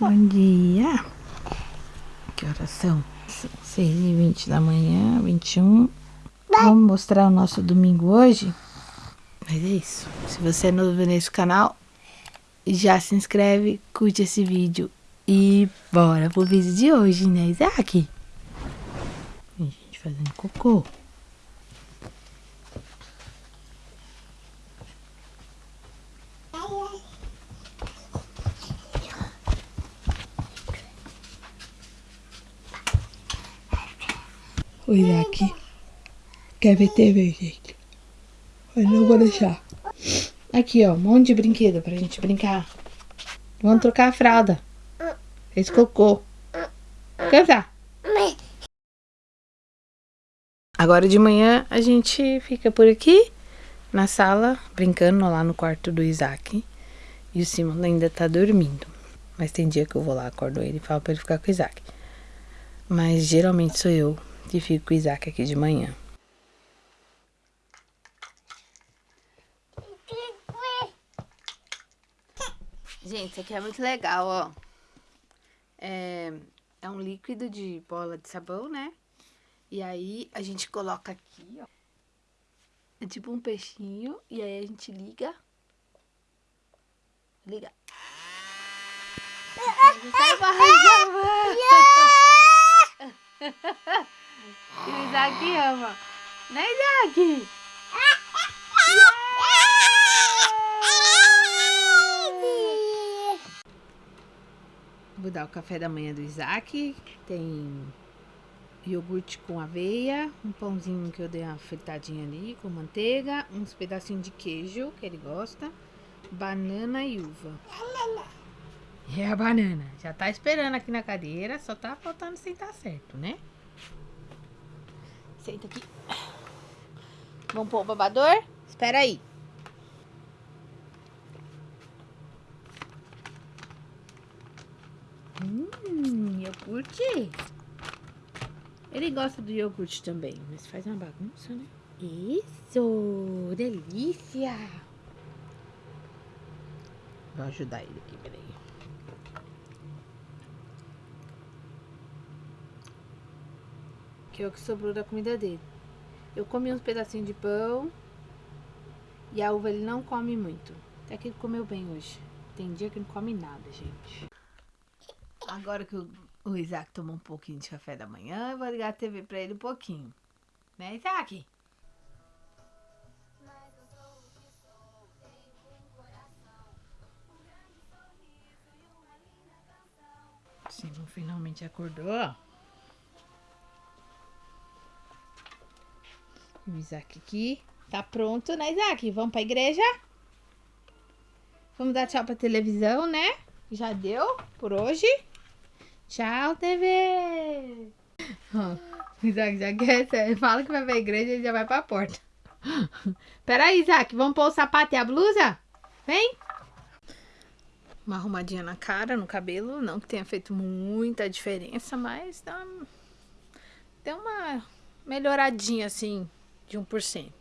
Bom dia. Que horas são? 6 e 20 da manhã, 21. Vamos mostrar o nosso domingo hoje? Mas é isso. Se você é novo nesse canal, já se inscreve, curte esse vídeo e bora pro vídeo de hoje, né, Isaac? A gente fazendo cocô. O Isaac quer ver TV, gente. Mas não vou deixar. Aqui, ó, um monte de brinquedo pra gente brincar. Vamos trocar a fralda. Fez cocô. Canta. Agora de manhã a gente fica por aqui na sala, brincando lá no quarto do Isaac. E o Simon ainda tá dormindo. Mas tem dia que eu vou lá, acordo ele e falo pra ele ficar com o Isaac. Mas geralmente sou eu que fico com o Isaac aqui de manhã. Gente, isso aqui é muito legal, ó. É, é um líquido de bola de sabão, né? E aí a gente coloca aqui, ó. É tipo um peixinho. E aí a gente liga. Liga. Sai barrando, E o Isaac ama. Né, Isaac? Vou dar o café da manhã do Isaac. Tem iogurte com aveia, um pãozinho que eu dei uma fritadinha ali com manteiga, uns pedacinhos de queijo que ele gosta, banana e uva. É a banana. Já tá esperando aqui na cadeira, só tá faltando sentar certo, né? Senta aqui. Vamos pôr o babador? Espera aí. Hum, iogurte. Ele gosta do iogurte também, mas faz uma bagunça, né? Isso! Delícia! Vou ajudar ele aqui, peraí. Que é o que sobrou da comida dele. Eu comi uns pedacinhos de pão. E a uva ele não come muito. Até que ele comeu bem hoje. Tem dia que não come nada, gente. Agora que o, Isaac tomou um pouquinho de café da manhã, eu vou ligar a TV pra ele um pouquinho. Né, Isaac? Simon finalmente acordou. O Isaac aqui. Tá pronto, né, Isaac? Vamos pra igreja? Vamos dar tchau pra televisão, né? Já deu por hoje. Tchau, TV! o Isaac já quer, fala que vai pra igreja e já vai pra porta. Pera aí, Isaac, vamos pôr o sapato e a blusa? Vem! Uma arrumadinha na cara, no cabelo, não que tenha feito muita diferença, mas dá, deu uma melhoradinha assim de 1%.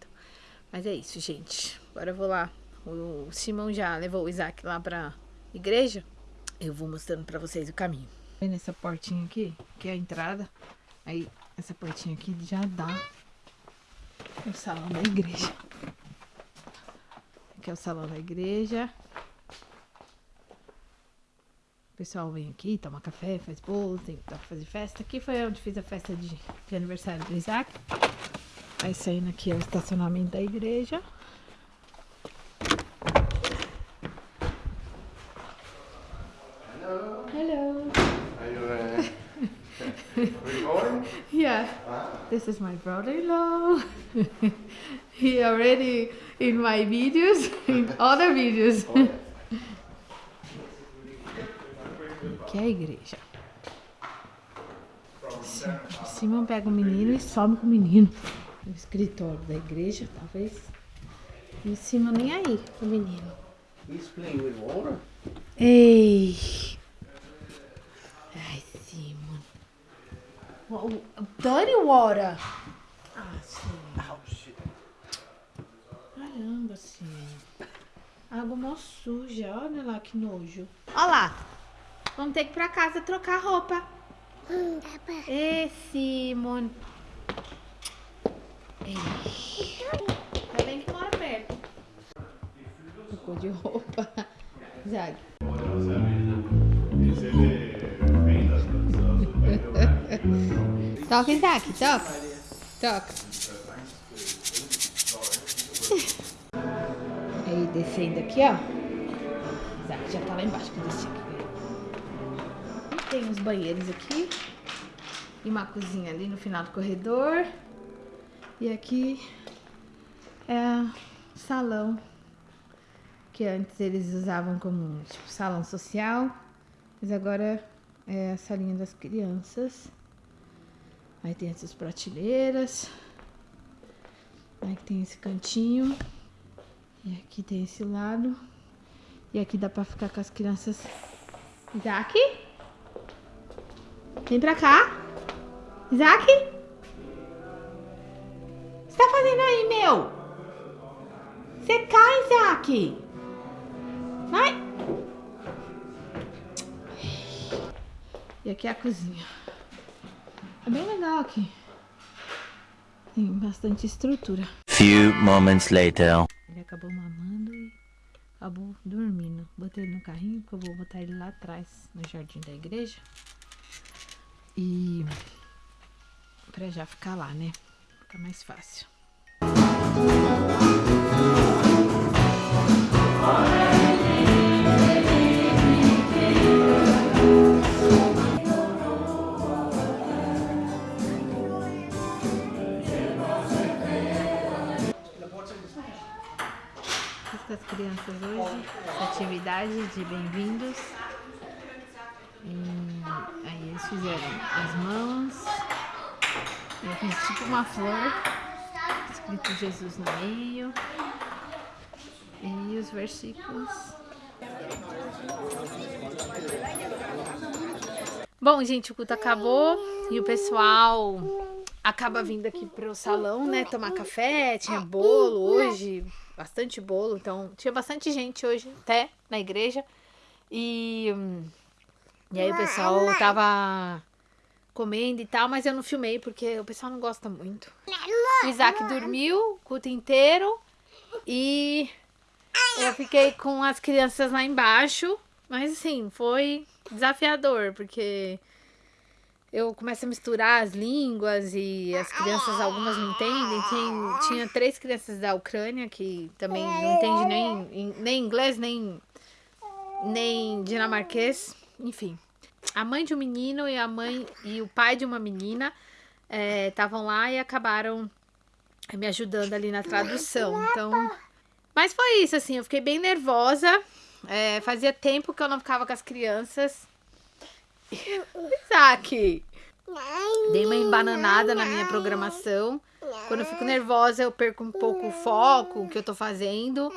Mas é isso, gente. Agora eu vou lá. O Simão já levou o Isaac lá pra igreja. Eu vou mostrando pra vocês o caminho. Vendo essa portinha aqui, que é a entrada. Aí, essa portinha aqui já dá o salão da igreja. Aqui é o salão da igreja. O pessoal vem aqui, toma café, faz bolo, tem que fazer festa. Aqui foi onde fiz a festa de, de aniversário do Isaac. Aí saindo aqui é o estacionamento da igreja. yeah, this is my brother-in-law. he already in my videos, in other videos. Aqui é a igreja. Simão pega o menino e some com o menino. No escritório da igreja, talvez. Em cima nem aí, o menino. He's playing with water. Ei! Ai, Simon. Dirty water. Ah, sim. Oh, shit. Caramba, sim. Água mó suja. Olha lá que nojo. Olha lá. Vamos ter que ir pra casa trocar roupa. Hum. Ê, Simon. Ainda bem que mora perto. Trocou de roupa. Zag. Toca, Isaac, toca. Toca. Aí, descendo aqui, ó. Isaac já tá lá embaixo que eu aqui. Tem uns banheiros aqui. E uma cozinha ali no final do corredor. E aqui é salão. Que antes eles usavam como tipo, salão social. Mas agora é a salinha das crianças. Aí tem essas prateleiras. Aí tem esse cantinho. E aqui tem esse lado. E aqui dá pra ficar com as crianças. Isaac? Vem pra cá. Isaac? O que você tá fazendo aí, meu? Você cai, Isaac. Vai. E aqui é a cozinha. É bem legal aqui. Tem bastante estrutura. Few moments later. Ele acabou mamando e acabou dormindo. Botei ele no carrinho porque eu vou botar ele lá atrás, no jardim da igreja. E pra já ficar lá, né? Fica mais fácil. Fiz com as crianças hoje atividade de bem-vindos. Aí eles fizeram as mãos. Tipo uma flor, escrito Jesus no meio. E os versículos. Bom, gente, o culto acabou e o pessoal acaba vindo aqui pro salão, né, tomar café, tinha bolo hoje, bastante bolo, então tinha bastante gente hoje até na igreja. E e aí o pessoal tava comendo e tal, mas eu não filmei porque o pessoal não gosta muito. O Isaac dormiu o culto inteiro e eu fiquei com as crianças lá embaixo, mas assim, foi desafiador, porque eu começo a misturar as línguas e as crianças, algumas não entendem. Tem, tinha três crianças da Ucrânia que também não entendem nem, nem inglês, nem, nem dinamarquês, enfim. A mãe de um menino e a mãe e o pai de uma menina estavam lá e acabaram me ajudando ali na tradução. Então, mas foi isso, assim, eu fiquei bem nervosa. É, fazia tempo que eu não ficava com as crianças. Isaac! Dei uma embananada na minha programação. Quando eu fico nervosa, eu perco um pouco o foco, o que eu tô fazendo.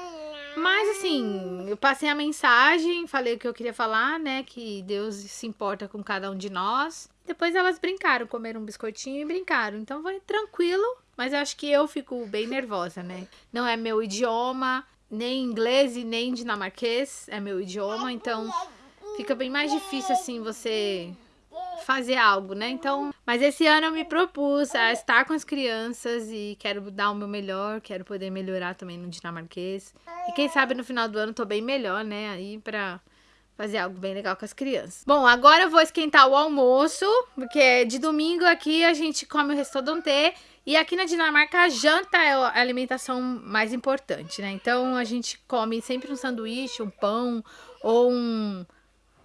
Mas assim, eu passei a mensagem, falei o que eu queria falar, né? Que Deus se importa com cada um de nós. Depois elas brincaram, comeram um biscoitinho e brincaram. Então foi tranquilo, mas eu acho que eu fico bem nervosa, né? Não é meu idioma, nem inglês e nem dinamarquês é meu idioma, então fica bem mais difícil assim você fazer algo, né? Então, mas esse ano eu me propus a estar com as crianças e quero dar o meu melhor, quero poder melhorar também no dinamarquês. E quem sabe no final do ano tô bem melhor, né? Aí pra fazer algo bem legal com as crianças. Bom, agora eu vou esquentar o almoço, porque de domingo aqui a gente come o restaurante e aqui na Dinamarca a janta é a alimentação mais importante, né? Então a gente come sempre um sanduíche, um pão ou um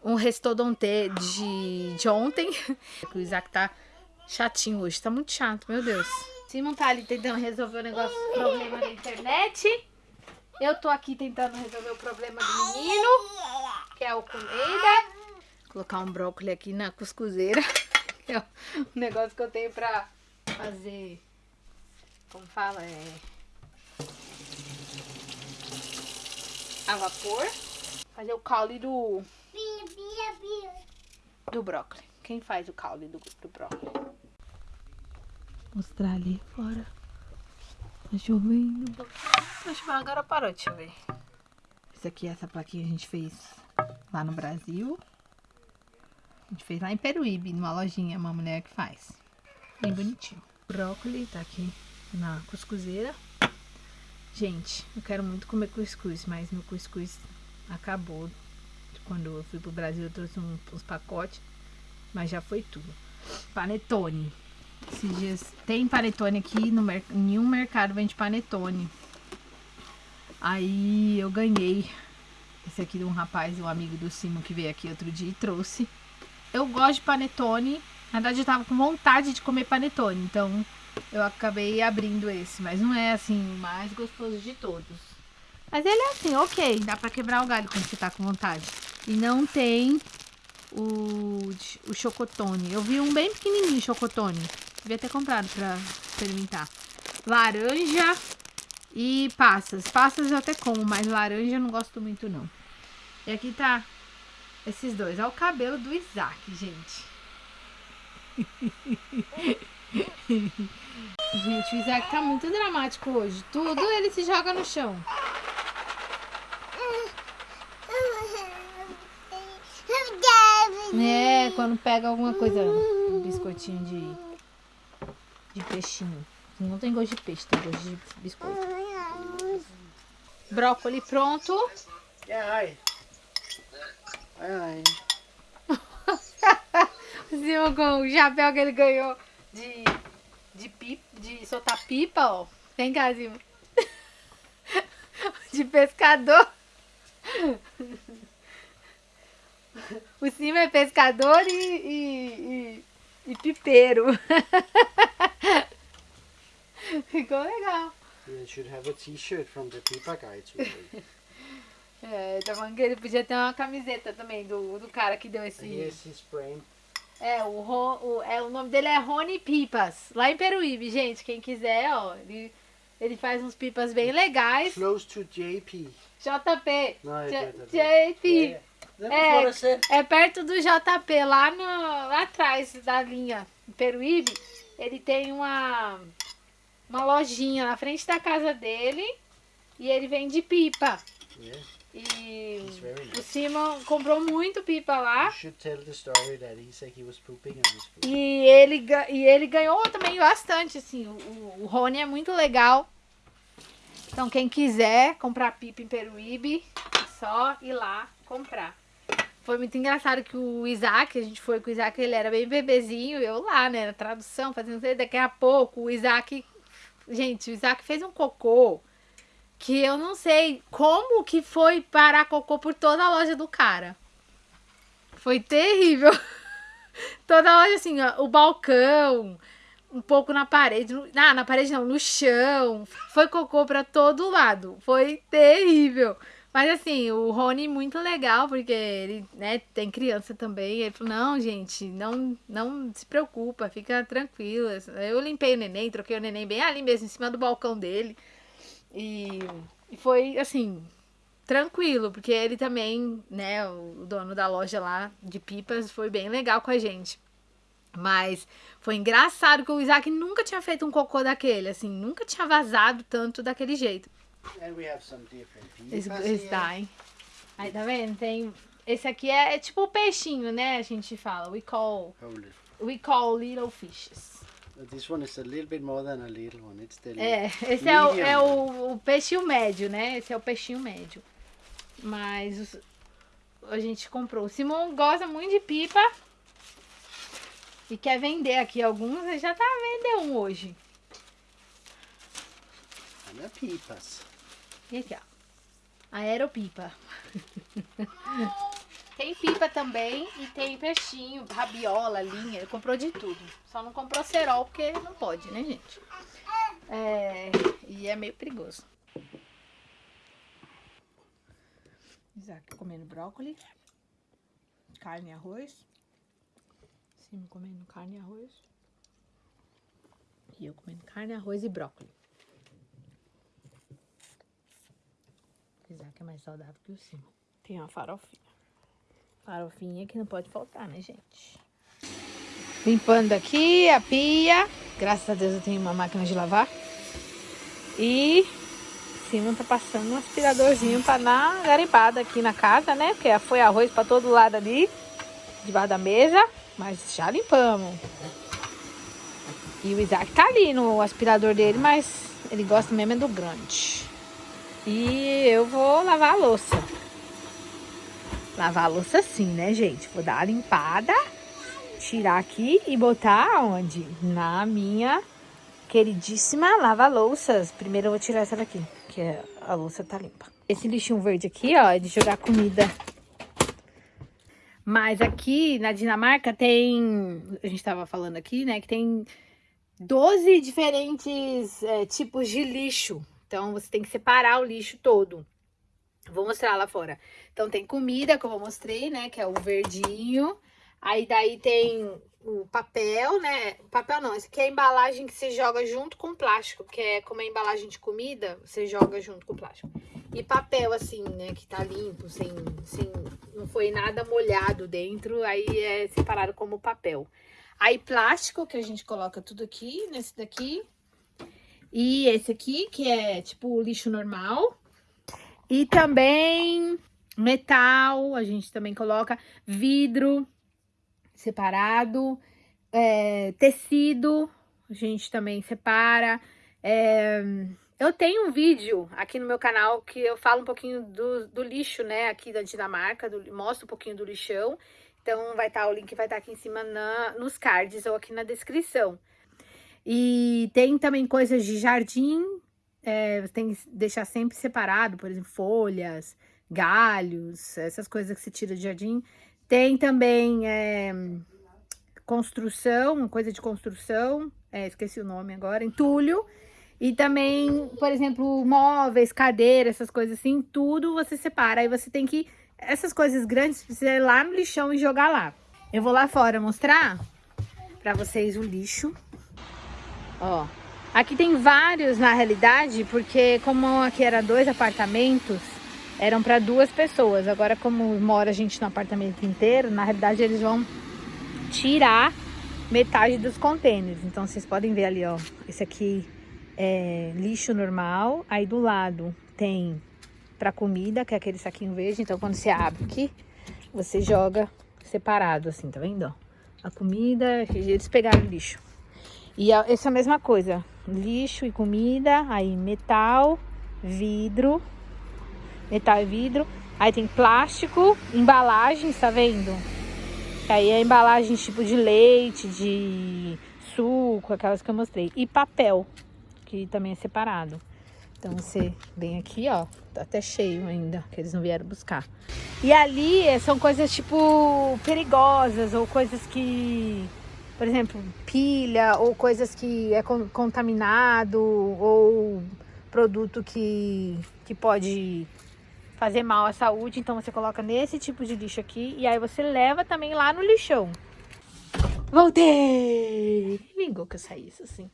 um restaurante de, de ontem. O Isaac tá chatinho hoje, tá muito chato, meu Deus. Simon tá ali tentando resolver o negócio, problema da internet. Eu tô aqui tentando resolver o problema do menino, que é o comida. Colocar um brócolis aqui na cuscuzeira. É um negócio que eu tenho pra fazer, como fala, é... A vapor. Fazer o caule do. Do brócolis. Quem faz o caule do, do brócolis? Mostrar ali fora. Tá chovendo. Tá chovendo, agora parou de chover. Isso aqui, essa plaquinha a gente fez lá no Brasil. A gente fez lá em Peruíbe, numa lojinha, uma mulher que faz. Bem bonitinho. Brócolis tá aqui na cuscuzeira. Gente, eu quero muito comer cuscuz, mas meu cuscuz acabou. Quando eu fui pro Brasil, eu trouxe um- uns pacotes, mas já foi tudo. Panetone. Esses dias tem panetone aqui, no mer nenhum mercado vende panetone. Aí eu ganhei esse aqui de um rapaz, um amigo do Simon que veio aqui outro dia e trouxe. Eu gosto de panetone. Na verdade, eu tava com vontade de comer panetone, então eu acabei abrindo esse. Mas não é assim o mais gostoso de todos. Mas ele é assim, ok, dá pra quebrar o galho quando você tá com vontade. E não tem o, o chocotone. Eu vi um bem pequenininho chocotone. Devia ter comprado pra experimentar. Laranja e passas. Passas eu até como, mas laranja eu não gosto muito não. E aqui tá esses dois. Olha o cabelo do Isaac, gente. gente, o Isaac tá muito dramático hoje. Tudo ele se joga no chão. É, quando pega alguma coisa, um biscoitinho de, de peixinho. Não tem gosto de peixe, tem gosto de biscoito. Brócolis pronto. Hi. Hi, hi. O Simon com o chapéu que ele ganhou de, de, pipa, de soltar pipa, ó. Vem cá. De pescador. O Simon é pescador e, e, e, e pipeiro. Ficou legal. You should have a t-shirt from the Pipa guy too. É, tá falando que ele podia ter uma camiseta também do, do cara que deu esse. Brand. É, o, Ro- o, é, o nome dele é Rony Pipas, lá em Peruíbe, gente. Quem quiser, ó, ele, ele faz uns pipas bem legais. Close to JP. JP. No, I J- did that. JP. Yeah. É, é perto do JP, lá, no, lá atrás da linha em Peruíbe. Ele tem uma, uma lojinha na frente da casa dele e ele vende pipa. Yeah. E He's very o. Simon comprou muito pipa lá. E ele, e ele ganhou também bastante, assim. O, o Rony é muito legal. Então, quem quiser comprar pipa em Peruíbe, é só ir lá comprar. Foi muito engraçado que o Isaac, a gente foi com o Isaac, ele era bem bebezinho, eu lá, né, na tradução, fazendo. Daqui a pouco, o Isaac. Gente, o Isaac fez um cocô que eu não sei como que foi parar cocô por toda a loja do cara. Foi terrível. Toda loja assim, ó, o balcão, um pouco na parede, no- ah, na parede não, no chão. Foi cocô pra todo lado. Foi terrível. Mas assim, o Rony muito legal, porque ele, né, tem criança também. Ele falou, não, gente, não, não se preocupa, fica tranquila. Eu limpei o neném, troquei o neném bem ali mesmo, em cima do balcão dele. E, e foi assim, tranquilo, porque ele também, né, o dono da loja lá de pipas foi bem legal com a gente. Mas foi engraçado que o Isaac nunca tinha feito um cocô daquele, assim, nunca tinha vazado tanto daquele jeito. And we have some different Esse, esse daí. Aí tá vendo? Tem. Esse aqui é, é tipo o peixinho, né? A gente fala. We call, we call little fishes. This one is a little bit more than a little one. It's the É, esse é, o, é o, o peixinho médio, né? Esse é o peixinho médio. Mas os- a gente comprou. O Simon gosta muito de pipa. E quer vender aqui alguns. Ele já tá vendendo um hoje. And the pipas. E aqui, ó. Aeropipa. tem pipa também e tem peixinho, rabiola, linha. Ele comprou de tudo. Só não comprou cerol porque não pode, né, gente? É, e é meio perigoso. Isaac comendo brócolis, carne e arroz. Sim, comendo carne e arroz. E eu comendo carne, arroz e brócolis. Isaac é mais saudável que o Simon. Tem uma farofinha. Farofinha que não pode faltar, né, gente? Limpando aqui a pia. Graças a Deus eu tenho uma máquina de lavar. E Simon tá passando um aspiradorzinho pra dar uma garimpada aqui na casa, né? Porque foi arroz pra todo lado ali. debaixo da mesa, mas já limpamos. E o Isaac tá ali no aspirador dele, mas ele gosta mesmo é do grande. E eu vou lavar a louça. Lavar a louça sim, né, gente? Vou dar uma limpada, tirar aqui e botar onde? Na minha queridíssima lava-louças. Primeiro eu vou tirar essa daqui, que é, a louça tá limpa. Esse lixinho verde aqui, ó, é de jogar comida. Mas aqui na Dinamarca tem... A gente tava falando aqui, né, que tem 12 diferentes é, tipos de lixo. Então, você tem que separar o lixo todo. Vou mostrar lá fora. Então, tem comida, como eu mostrei, né? Que é o verdinho. Aí, daí tem o papel, né? Papel não, esse aqui é a embalagem que você joga junto com plástico. Que é como a embalagem de comida, você joga junto com plástico. E papel, assim, né? Que tá limpo, sem, sem... Não foi nada molhado dentro. Aí, é separado como papel. Aí plástico, que a gente coloca tudo aqui, nesse daqui. E esse aqui, que é tipo lixo normal. E também metal, a gente também coloca vidro separado. É, tecido, a gente também separa. É, eu tenho um vídeo aqui no meu canal que eu falo um pouquinho do, do lixo, né, aqui da Dinamarca, do, mostro um pouquinho do lixão. Então, vai estar, tá, o link vai estar tá aqui em cima na, nos cards ou aqui na descrição. E tem também coisas de jardim, é, tem que deixar sempre separado, por exemplo, folhas, galhos, essas coisas que se tira de jardim. Tem também é, construção, coisa de construção, é, esqueci o nome agora, entulho. E também, por exemplo, móveis, cadeiras, essas coisas assim, tudo você separa. Aí você tem que essas coisas grandes precisa ir lá no lixão e jogar lá. Eu vou lá fora mostrar pra vocês o lixo. Ó, aqui tem vários na realidade, porque como aqui era dois apartamentos, eram para duas pessoas. Agora como mora a gente no apartamento inteiro, na realidade eles vão tirar metade dos contêineres. Então vocês podem ver ali, ó, esse aqui é lixo normal, aí do lado tem para comida, que é aquele saquinho verde. Então, quando você abre aqui, você joga separado, assim, tá vendo? A comida, eles pegaram lixo. E essa mesma coisa, lixo e comida, aí metal, vidro, metal e vidro. Aí tem plástico, embalagens, tá vendo? Aí é embalagem tipo de leite, de suco, aquelas que eu mostrei. E papel, que também é separado. Então você vem aqui, ó, tá até cheio ainda, que eles não vieram buscar. E ali eh, são coisas tipo perigosas ou coisas que, por exemplo, pilha ou coisas que é contaminado ou produto que, que pode fazer mal à saúde. Então você coloca nesse tipo de lixo aqui e aí você leva também lá no lixão. Voltei! Vingou que eu saísse assim.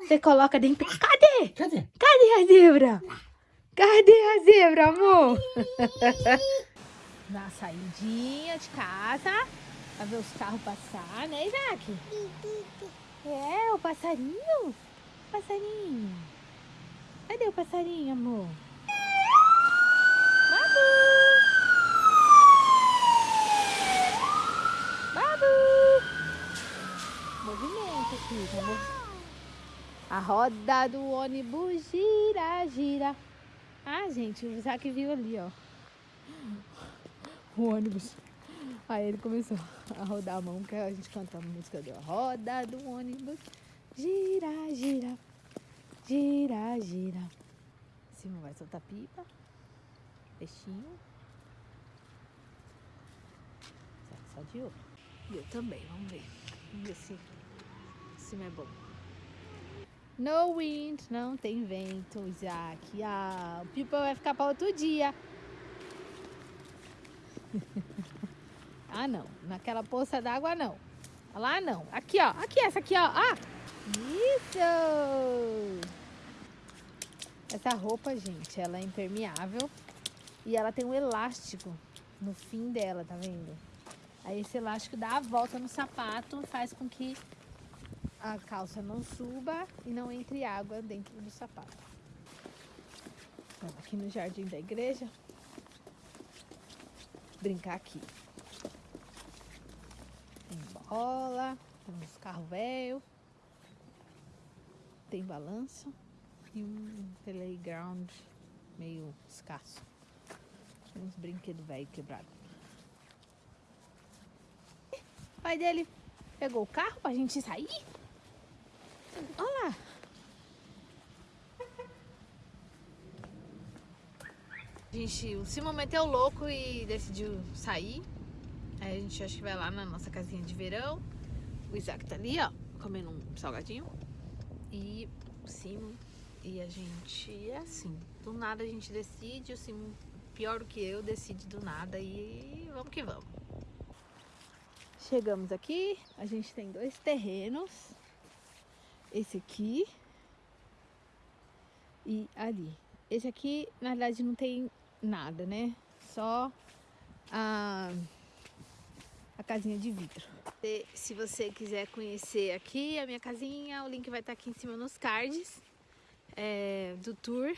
Você coloca dentro. Cadê? Cadê? Cadê a zebra? Cadê a zebra, amor? Dá uma saidinha de casa pra ver os carros passar, né, Isaac? É, o passarinho? Passarinho. Cadê o passarinho, amor? Babu! Babu! Movimento aqui, vamos a roda do ônibus gira, gira. Ah, gente, o Isaac viu ali, ó. O ônibus. Aí ele começou a rodar a mão, que a gente canta a música dele. Roda do ônibus, gira, gira, gira, gira. Simão vai soltar pipa. Peixinho. Só de ouro. E eu também, vamos ver. Vamos ver se, se é bom. No wind, não tem vento, Isaac. Ah, o pipa vai ficar para outro dia. ah, não. Naquela poça d'água, não. Lá, não. Aqui, ó. Aqui, essa aqui, ó. Ah! Isso! Essa roupa, gente, ela é impermeável. E ela tem um elástico no fim dela, tá vendo? Aí esse elástico dá a volta no sapato, faz com que a calça não suba e não entre água dentro do sapato. Vamos aqui no jardim da igreja. Brincar aqui. Bola, tem uns carros velhos, tem balanço e um playground meio escasso. Tem uns brinquedos velhos quebrados. O pai dele pegou o carro pra gente sair. Olha lá. A gente, o Simon meteu louco e decidiu sair. Aí a gente acha que vai lá na nossa casinha de verão. O Isaac tá ali, ó, comendo um salgadinho. E o Simon e a gente é assim. Do nada a gente decide, o Simon, pior do que eu, decide do nada e vamos que vamos. Chegamos aqui, a gente tem dois terrenos. Esse aqui e ali. Esse aqui, na verdade, não tem nada, né? Só a, a casinha de vidro. Se, se você quiser conhecer aqui a minha casinha, o link vai estar aqui em cima nos cards é, do tour.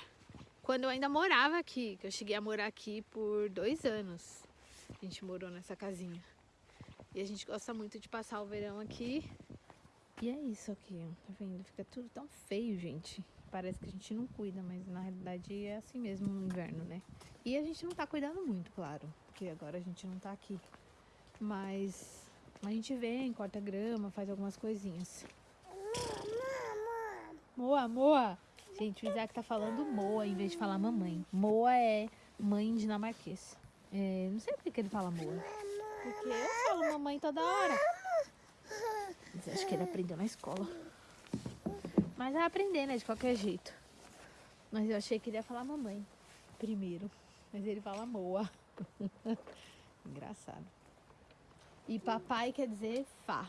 Quando eu ainda morava aqui, que eu cheguei a morar aqui por dois anos. A gente morou nessa casinha. E a gente gosta muito de passar o verão aqui. E é isso aqui, ó. Tá vendo? Fica tudo tão feio, gente. Parece que a gente não cuida, mas na realidade é assim mesmo no inverno, né? E a gente não tá cuidando muito, claro. Porque agora a gente não tá aqui. Mas a gente vem, corta grama, faz algumas coisinhas. Moa, Moa. Gente, o Isaac tá falando Moa em vez de falar mamãe. Moa é mãe dinamarquês. É, não sei por que ele fala Moa. Porque eu falo mamãe toda hora. Mas acho que ele aprendeu na escola. Mas vai aprender, né? De qualquer jeito. Mas eu achei que ele ia falar mamãe primeiro. Mas ele fala Moa. Engraçado. E papai quer dizer Fá.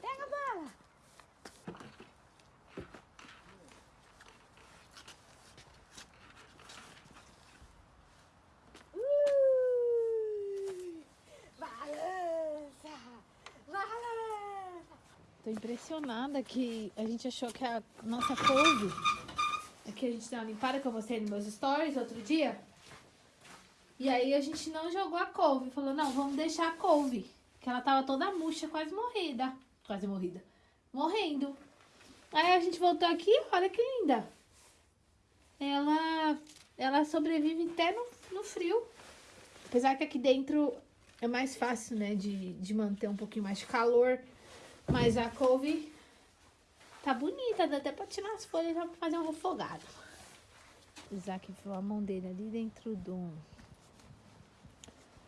Pega a bala! Ui! Balança! Balança! Tô impressionada que a gente achou que a nossa couve Aqui a gente deu uma limpada que eu mostrei nos meus stories outro dia. E aí a gente não jogou a couve. Falou, não, vamos deixar a couve. Que ela tava toda murcha, quase morrida. Quase morrida. Morrendo. Aí a gente voltou aqui, olha que linda. Ela, ela sobrevive até no, no frio. Apesar que aqui dentro é mais fácil, né, de, de manter um pouquinho mais de calor. Mas a couve Tá bonita, dá até pra tirar as folhas já pra fazer um refogado. O Isaac enfiou a mão dele ali dentro do...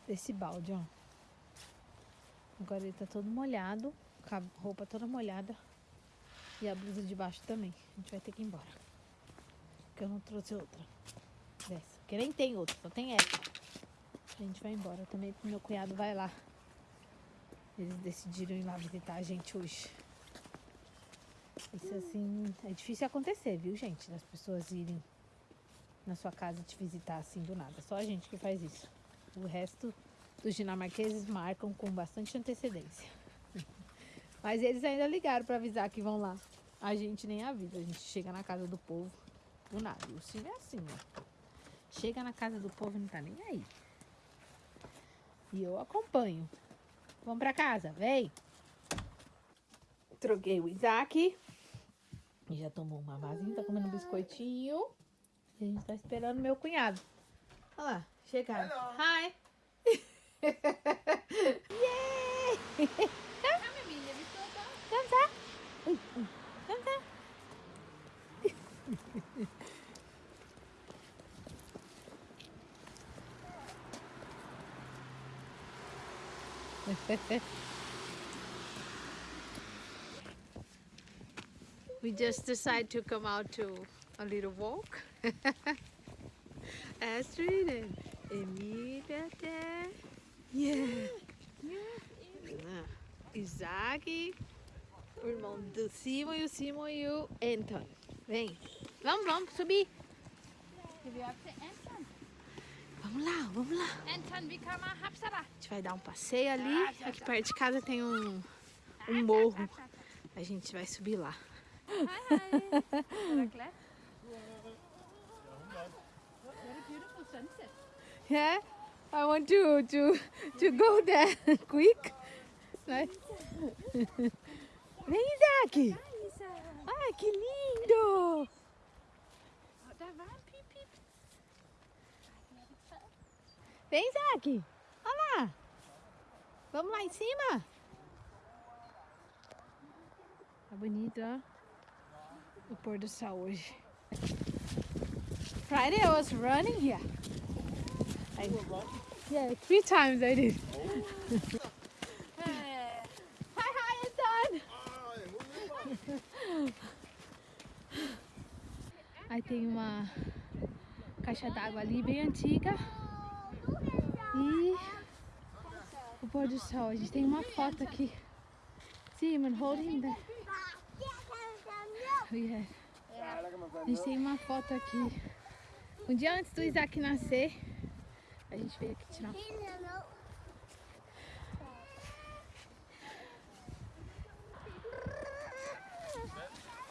Desse balde, ó. Agora ele tá todo molhado, com a roupa toda molhada. E a blusa de baixo também. A gente vai ter que ir embora. Porque eu não trouxe outra. Dessa. Porque nem tem outra, só tem essa. A gente vai embora também, meu cunhado vai lá. Eles decidiram ir lá visitar a gente hoje. Isso assim, é difícil acontecer, viu, gente? Das pessoas irem na sua casa te visitar assim do nada. Só a gente que faz isso. O resto dos dinamarqueses marcam com bastante antecedência. Mas eles ainda ligaram para avisar que vão lá. A gente nem avisa, a gente chega na casa do povo do nada. O Silvio é assim, ó. Chega na casa do povo e não tá nem aí. E eu acompanho. Vamos pra casa, vem! Troquei o Isaac. E já tomou uma vasinha, tá comendo um biscoitinho. E a gente tá esperando meu cunhado. Olha lá, chegaram. Hi! Yay! Come, come, Ui, ui, come, come. We just decided to come out to a little walk. Astrid and Emilia there. Yeah. Ah, Isaac, o irmão do Simon e o Simon e o Anton. Vem. Vamos, vamos subir. Vamos lá, vamos lá. A gente vai dar um passeio ali. Aqui perto de casa tem um, um morro. A gente vai subir lá. Er der glas? Yeah, I want to to to go there quick. Vem, Isaac! Ai, que lindo! Vem, Isaac! Olha lá! Vamos lá em cima? Tá bonito, ó. O pôr do sol hoje. Friday I was running here. I, yeah, three times I did. hi, hi, Anton! Aí tem uma caixa d'água ali bem antiga. E o pôr do sol. A gente tem uma foto aqui. See him and Yeah. A gente tem uma foto aqui. Um dia antes do Isaac nascer, a gente veio aqui tirar uma foto.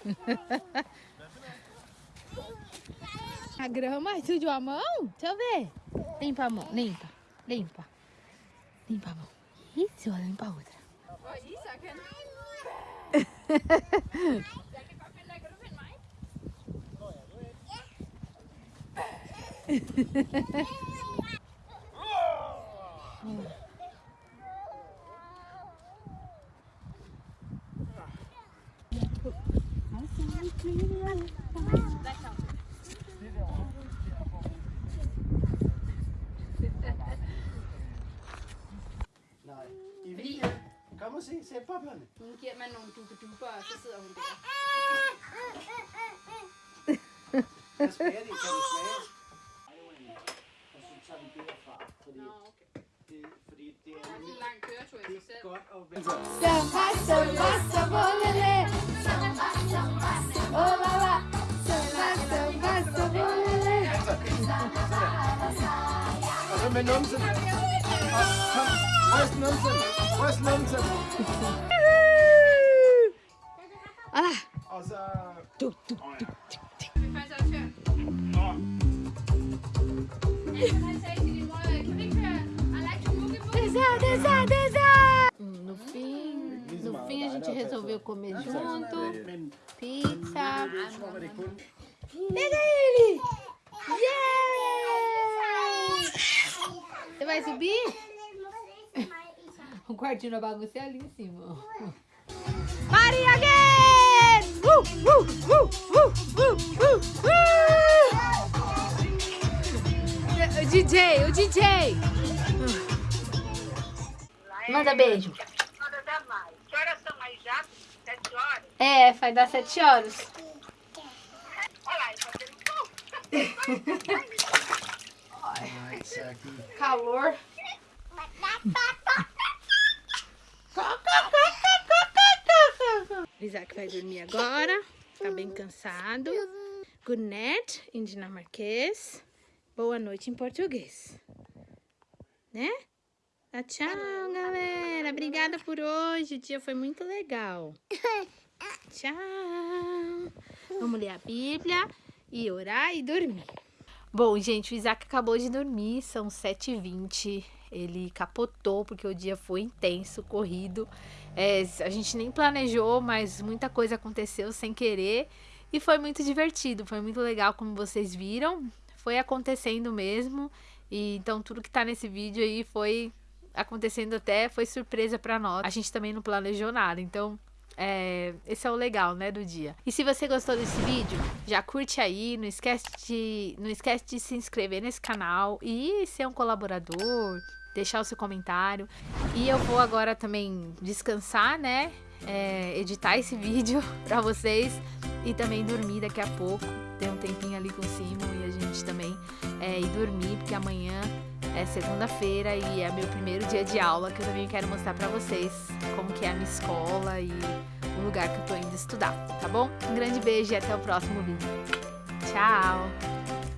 A grama sujou a mão? Deixa eu ver. Limpa a mão, limpa, limpa. Limpa a mão. Isso, limpa a outra. Nej. I weekend. Kom giver man nogle dubeduber, og så sidder hun der. Hvad smager? Kan det smage? Numsen? Wo ist Numsen? Wo ist Numsen? Kun... Pega ele! Yeah! Você vai subir? O quartinho da bagunça é ali em cima. Maria again! Uh, uh, uh, uh, uh, uh, uh. O DJ, o DJ! Manda beijo. Mais. Que horas são aí já? Sete horas? É, vai dar sete horas. Olha lá, ele fazendo pum. Nej, så de... Calor. Isaac vai dormir agora. Tá bem cansado. Good night em dinamarquês. Boa noite em português. Né? Tchau, galera. Obrigada por hoje. O dia foi muito legal. Tchau. Vamos ler a Bíblia e orar e dormir. Bom, gente, o Isaac acabou de dormir, são 7h20. Ele capotou porque o dia foi intenso, corrido. É, a gente nem planejou, mas muita coisa aconteceu sem querer. E foi muito divertido, foi muito legal, como vocês viram. Foi acontecendo mesmo. E então tudo que tá nesse vídeo aí foi acontecendo até, foi surpresa pra nós. A gente também não planejou nada, então é, esse é o legal, né, do dia. E se você gostou desse vídeo, já curte aí, não esquece de, não esquece de se inscrever nesse canal e ser um colaborador, deixar o seu comentário. E eu vou agora também descansar, né, é, editar esse vídeo pra vocês e também dormir daqui a pouco. Ter um tempinho ali com o Simo e a gente também é, ir dormir, porque amanhã é segunda-feira e é meu primeiro dia de aula que eu também quero mostrar pra vocês como que é a minha escola e o lugar que eu tô indo estudar, tá bom? Um grande beijo e até o próximo vídeo. Tchau!